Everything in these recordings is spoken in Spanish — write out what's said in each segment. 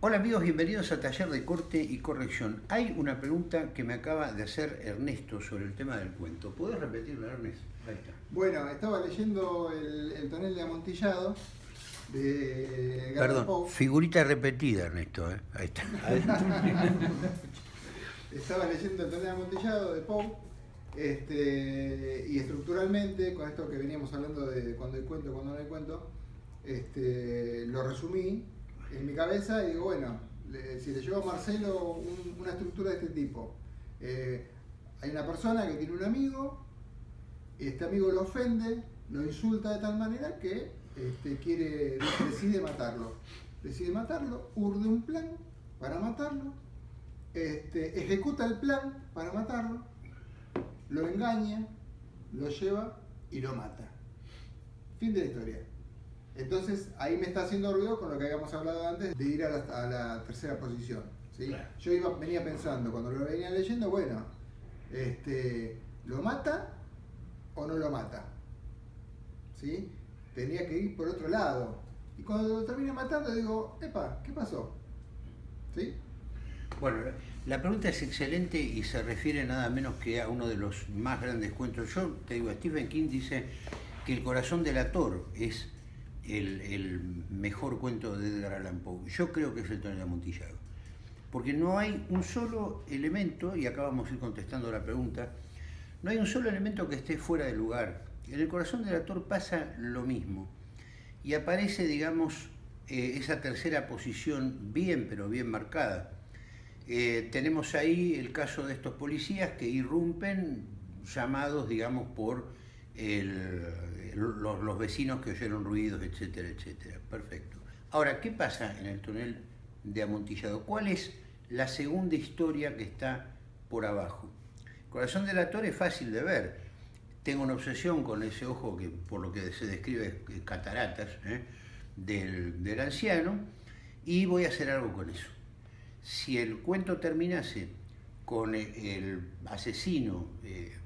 Hola amigos, bienvenidos a Taller de Corte y Corrección. Hay una pregunta que me acaba de hacer Ernesto sobre el tema del cuento. ¿Puedes repetirla, Ernesto? Ahí está. Bueno, estaba leyendo el, el tonel de amontillado de Gareth Perdón, figurita repetida, Ernesto. ¿eh? Ahí está. Estaba leyendo el tonel de amontillado de Poe. Este, y estructuralmente, con esto que veníamos hablando de cuando hay cuento, cuando no hay cuento, este, lo resumí en mi cabeza y digo, bueno, si le llevo a Marcelo un- una estructura de este tipo, eh, hay una persona que tiene un amigo, este amigo lo ofende, lo insulta de tal manera que este, quiere, decide matarlo. Decide matarlo, urde un plan para matarlo, este, ejecuta el plan para matarlo, lo engaña, lo lleva y lo mata. Fin de la historia. Entonces ahí me está haciendo ruido con lo que habíamos hablado antes de ir a la, a la tercera posición. ¿sí? Claro. Yo iba, venía pensando, cuando lo venía leyendo, bueno, este, ¿lo mata o no lo mata? ¿Sí? Tenía que ir por otro lado. Y cuando lo termina matando digo, epa, ¿qué pasó? ¿Sí? Bueno, la pregunta es excelente y se refiere nada menos que a uno de los más grandes cuentos. Yo te digo, Stephen King dice que El corazón del ator es el, mejor cuento de Edgar Allan Poe. Yo creo que es el tonel amontillado. Porque no hay un solo elemento, y acá vamos a ir contestando la pregunta, no hay un solo elemento que esté fuera de lugar. En el corazón del ator pasa lo mismo. Y aparece, digamos, eh, esa tercera posición bien, pero bien marcada. Eh, tenemos ahí el caso de estos policías que irrumpen llamados, digamos, por el- los, vecinos que oyeron ruidos, etcétera, etcétera. Perfecto. Ahora, ¿qué pasa en el túnel de Amontillado? ¿Cuál es la segunda historia que está por abajo? Corazón del actor es fácil de ver. Tengo una obsesión con ese ojo que, por lo que se describe, eh, cataratas, ¿eh? del, del anciano, y voy a hacer algo con eso si el cuento terminase con e- el asesino eh,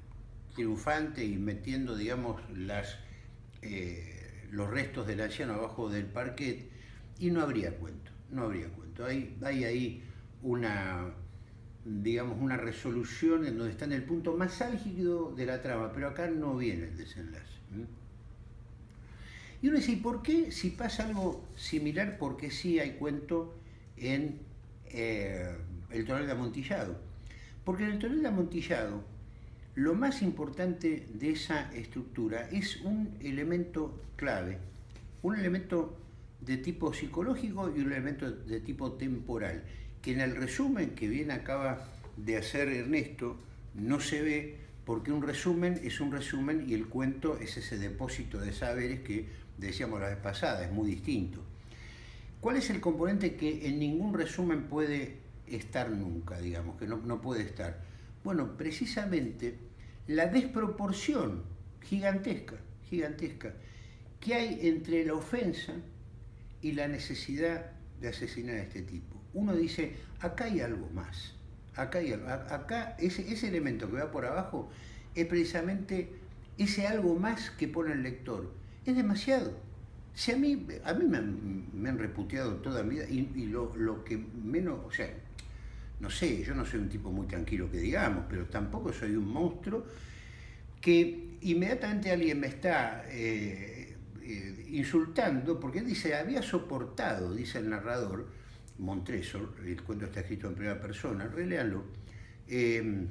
triunfante y metiendo, digamos, las, eh, los restos del anciano abajo del parquet, y no habría cuento, no habría cuento. Hay, hay ahí una, digamos, una resolución en donde está en el punto más álgido de la trama, pero acá no viene el desenlace. Y uno dice, ¿y por qué si pasa algo similar, por qué sí hay cuento en eh, el tonel de amontillado? Porque en el tonel de amontillado, lo más importante de esa estructura es un elemento clave, un elemento de tipo psicológico y un elemento de tipo temporal, que en el resumen que bien acaba de hacer Ernesto no se ve porque un resumen es un resumen y el cuento es ese depósito de saberes que decíamos la vez pasada, es muy distinto. ¿Cuál es el componente que en ningún resumen puede estar nunca, digamos, que no, no puede estar? Bueno, precisamente la desproporción gigantesca, gigantesca, que hay entre la ofensa y la necesidad de asesinar a este tipo. Uno dice, acá hay algo más, acá hay algo, acá ese, ese elemento que va por abajo es precisamente ese algo más que pone el lector. Es demasiado. Si a mí, a mí me, han, me reputeado toda mi vida y, y lo, lo que menos, o sea, no sé, yo no soy un tipo muy tranquilo que digamos, pero tampoco soy un monstruo que inmediatamente alguien me está eh, eh, insultando porque dice, había soportado, dice el narrador, Montresor, el cuento está escrito en primera persona, reléanlo, eh,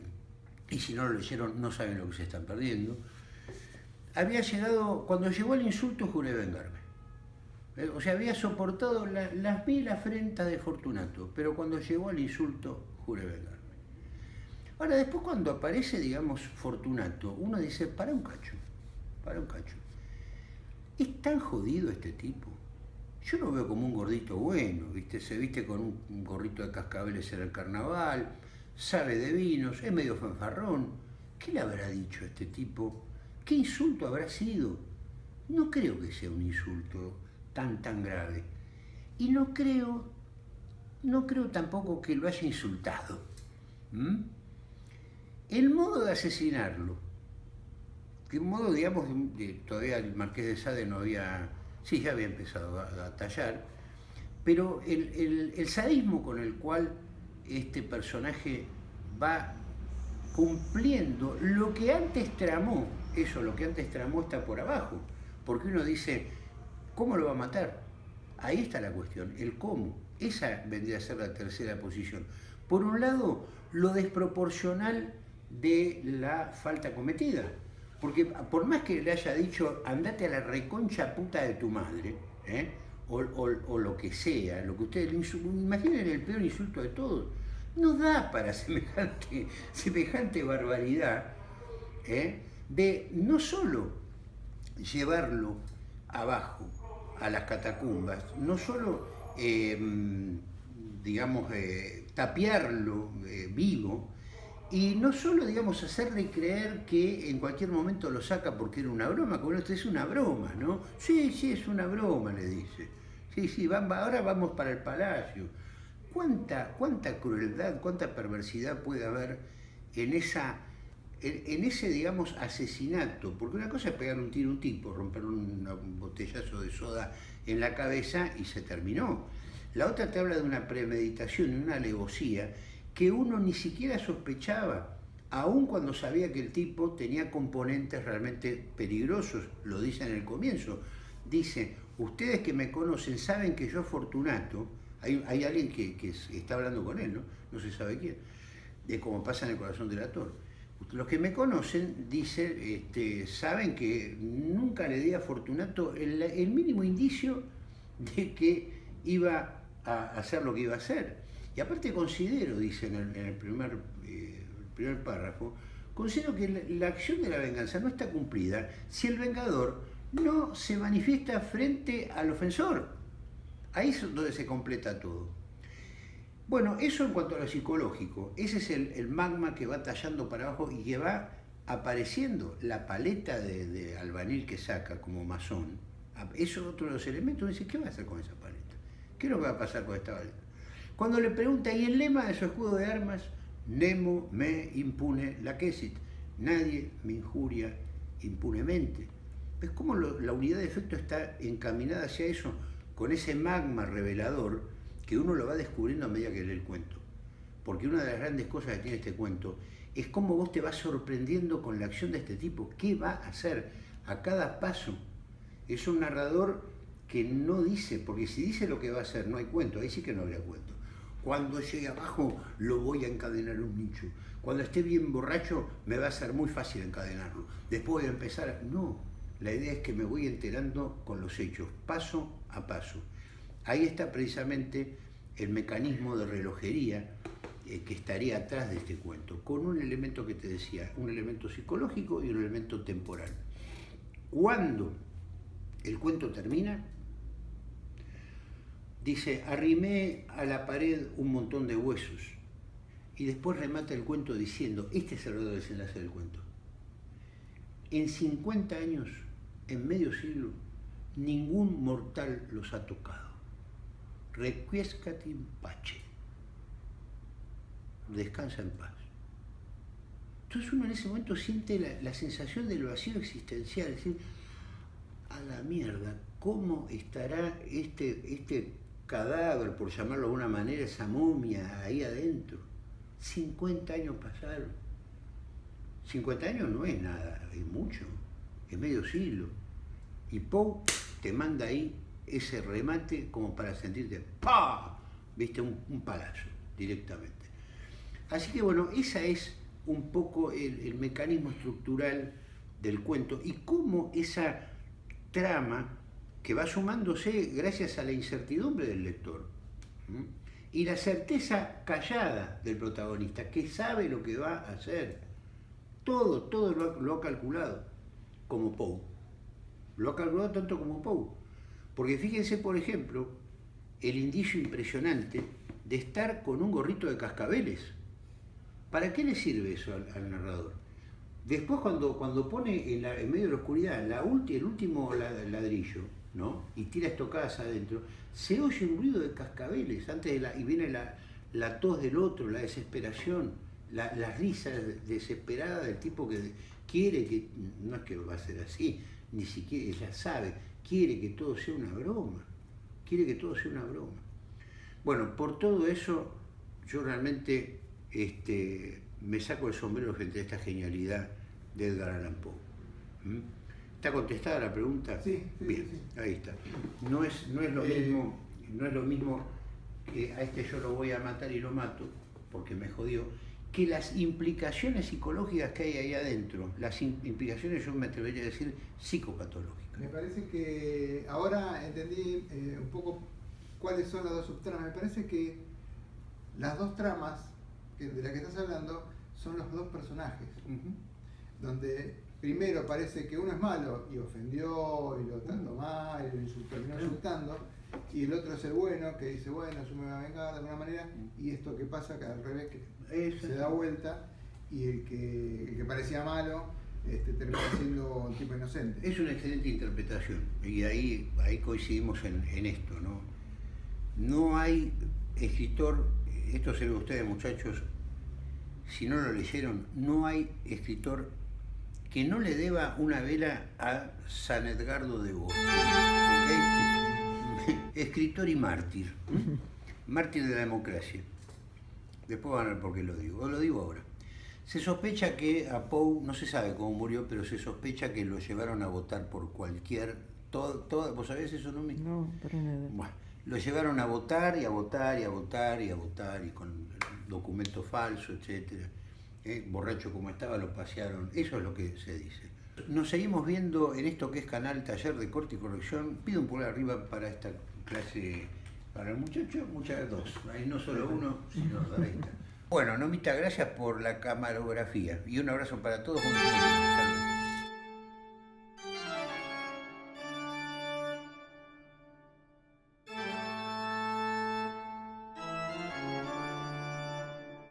y si no lo leyeron no saben lo que se están perdiendo, había llegado, cuando llegó el insulto juré vengarme. Eh, O sea, había soportado la- las mil afrentas de Fortunato, pero cuando llegó el insulto juré vengarme. Ahora, después cuando aparece, digamos, Fortunato, uno dice, para un cacho, para un cacho. ¿Es tan jodido este tipo? Yo lo veo como un gordito bueno, ¿viste? Se viste con un gorrito de cascabeles en el carnaval, sabe de vinos, es medio fanfarrón. ¿Qué le habrá dicho a este tipo? ¿Qué insulto habrá sido? No creo que sea un insulto tan, tan grave. Y no creo, no creo tampoco que lo haya insultado. El modo de asesinarlo, que modo, digamos, de- todavía el Marqués de Sade no había, sí, ya había empezado a, tallar, Pero el sadismo con el cual este personaje va cumpliendo lo que antes tramó, eso, lo que antes tramó está por abajo, porque uno dice, ¿cómo lo va a matar? Ahí está la cuestión, el cómo. Esa vendría a ser la tercera posición. Por un lado, lo desproporcional de la falta cometida. Porque por más que le haya dicho, andate a la reconcha puta de tu madre, ¿eh? o, lo que sea, lo que ustedes imaginen el peor insulto de todos, no da para semejante, semejante barbaridad ¿eh? de no solo llevarlo abajo a las catacumbas, no solo, em, digamos, eh, tapiarlo vivo, y no solo, digamos, hacerle creer que en cualquier momento lo saca porque era una broma, como esto es una broma, ¿no? Sí, sí, es una broma, le dice. Sí, sí, ahora vamos para el palacio. ¿Cuánta, cuánta crueldad, cuánta perversidad puede haber en, esa, en, ese, digamos, asesinato? Porque una cosa es pegar un tiro a un tipo, romper un, botellazo de soda en la cabeza y se terminó. La otra te habla de una premeditación y una alevosía que uno ni siquiera sospechaba, aun cuando sabía que el tipo tenía componentes realmente peligrosos, lo dice en el comienzo. Dice, ustedes que me conocen saben que yo Fortunato, hay, hay alguien que, está hablando con él, ¿no? no se sabe quién, de cómo pasa en el corazón del actor. Los que me conocen dicen, este, saben que nunca le di a Fortunato el, mínimo indicio de que iba a hacer lo que iba a hacer. Y aparte considero, dice en el, eh, primer párrafo, considero que la, acción de la venganza no está cumplida si el vengador no se manifiesta frente al ofensor. Ahí es donde se completa todo. Bueno, eso en cuanto a lo psicológico. Ese es el, magma que va tallando para abajo y que va apareciendo la paleta de, albanil que saca como masón. Eso es otro de los elementos. Dice, ¿qué va a hacer con esa paleta? ¿Qué es lo que va a pasar con esta paleta? Cuando le pregunta, ¿y el lema de su escudo de armas? Nemo me impune la quesit. Nadie me injuria impunemente. ¿Ves cómo la unidad de efecto está encaminada hacia eso? Con ese magma revelador que uno lo va descubriendo a medida que lee el cuento. Porque una de las grandes cosas que tiene este cuento es cómo vos te vas sorprendiendo con la acción de este tipo. ¿Qué va a hacer a cada paso? Es un narrador que no dice, porque si dice lo que va a hacer, no hay cuento, ahí sí que no habría cuento. Cuando llegue abajo lo voy a encadenar en un nicho. Cuando esté bien borracho me va a ser muy fácil encadenarlo. Después de empezar, no. La idea es que me voy enterando con los hechos, paso a paso. Ahí está precisamente el mecanismo de relojería eh, que estaría atrás de este cuento, con un elemento que te decía, un elemento psicológico y un elemento temporal. Cuando el cuento termina, dice, arrimé a la pared un montón de huesos y después remata el cuento diciendo, este es el desenlace del cuento. En 50 años, en medio siglo, ningún mortal los ha tocado. Requiescat in pace. Descansa en paz. Entonces uno en ese momento siente la, la sensación del vacío existencial, es decir, a la mierda, ¿cómo estará este, este cadáver, por llamarlo de alguna manera, esa momia ahí adentro. 50 años pasaron. 50 años no es nada, es mucho, es medio siglo. Y Poe te manda ahí ese remate como para sentirte, ¡pa! Viste, un, un palazo directamente. Así que bueno, esa es un poco el, el mecanismo estructural del cuento y cómo esa trama que va sumándose gracias a la incertidumbre del lector y la certeza callada del protagonista, que sabe lo que va a hacer. Todo, todo lo ha, calculado, como Poe. Lo ha calculado tanto como Poe. Porque fíjense, por ejemplo, el indicio impresionante de estar con un gorrito de cascabeles. ¿Para qué le sirve eso al, narrador? Después cuando, cuando pone en, medio de la oscuridad la el último ladrillo, ¿no? y tira estocadas adentro, se oye un ruido de cascabeles antes de la, y viene la, la tos del otro, la desesperación, la, la, risa desesperada del tipo que quiere que, no es que va a ser así, ni siquiera ella sabe, quiere que todo sea una broma, quiere que todo sea una broma. Bueno, por todo eso, yo realmente este, me saco el sombrero frente a esta genialidad de Edgar Allan Poe. ¿Mm? ¿Está contestada la pregunta? Sí, sí, Bien, sí. ahí está. No es, no es lo Eh, mismo, no es lo mismo que a este yo lo voy a matar y lo mato, porque me jodió, que las implicaciones psicológicas que hay ahí adentro, las im- implicaciones, yo me atrevería a decir, psicopatológicas. Me parece que ahora entendí eh, un poco cuáles son las dos subtramas. Me parece que las dos tramas que- de las que estás hablando son los dos personajes. Donde primero parece que uno es malo y ofendió y lo trató mal y lo insultó, terminó insultando. Y el otro es el bueno que dice, bueno, yo me voy a vengar de alguna manera. Y esto que pasa, que al revés, que se da vuelta y el que, el que parecía malo este, termina siendo un tipo inocente. Es una excelente interpretación y ahí, ahí coincidimos en, en esto, ¿no? No hay escritor, esto se ve ustedes muchachos, si no lo leyeron, no hay escritor que no le deba una vela a San Edgardo de Bo. ¿ok? Escritor y mártir. Mártir de la democracia. Después van a ver por qué lo digo. O lo digo ahora. Se sospecha que a Poe, no se sabe cómo murió, pero se sospecha que lo llevaron a votar por cualquier... Todo, todo, ¿Vos sabés eso, no? No, para nada. Bueno, lo llevaron a votar y a votar y a votar y a votar y con documentos falsos, etcétera. ¿Eh? Borracho como estaba, lo pasearon. Eso es lo que se dice. Nos seguimos viendo en esto que es canal Taller de Corte y Corrección. Pido un pulgar arriba para esta clase, para el muchacho, muchas dos. Hay no solo uno, sino dos. Bueno, Nomita, gracias por la camarografía y un abrazo para todos. Luego.